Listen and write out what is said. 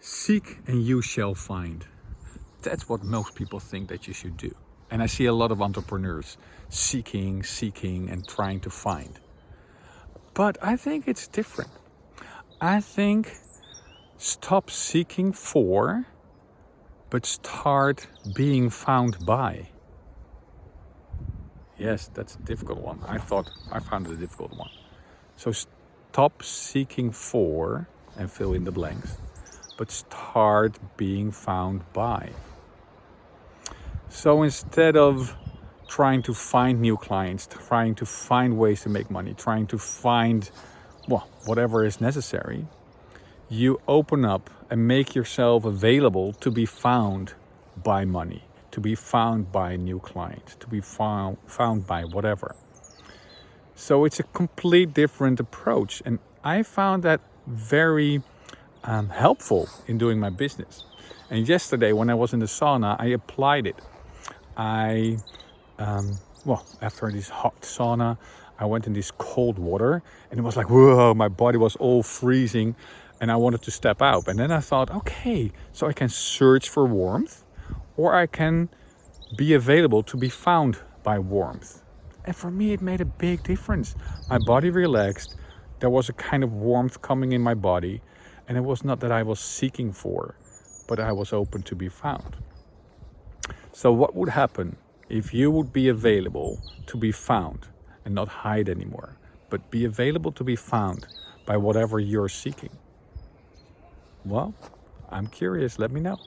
Seek and you shall find. That's what most people think that you should do. And I see a lot of entrepreneurs seeking, seeking and trying to find. But I think it's different. I think stop seeking for, but start being found by. Yes, that's a difficult one. I thought I found it a difficult one. So stop seeking for and fill in the blanks but start being found by. So instead of trying to find new clients, trying to find ways to make money, trying to find, well, whatever is necessary, you open up and make yourself available to be found by money, to be found by new clients, to be found, found by whatever. So it's a complete different approach. And I found that very um, helpful in doing my business. And yesterday when I was in the sauna, I applied it. I, um, well, after this hot sauna, I went in this cold water and it was like, whoa, my body was all freezing and I wanted to step out. And then I thought, okay, so I can search for warmth or I can be available to be found by warmth. And for me, it made a big difference. My body relaxed. There was a kind of warmth coming in my body and it was not that I was seeking for, but I was open to be found. So what would happen if you would be available to be found and not hide anymore, but be available to be found by whatever you're seeking? Well, I'm curious, let me know.